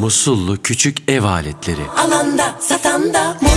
Musullu küçük ev aletleri. Alanda satanda mutlu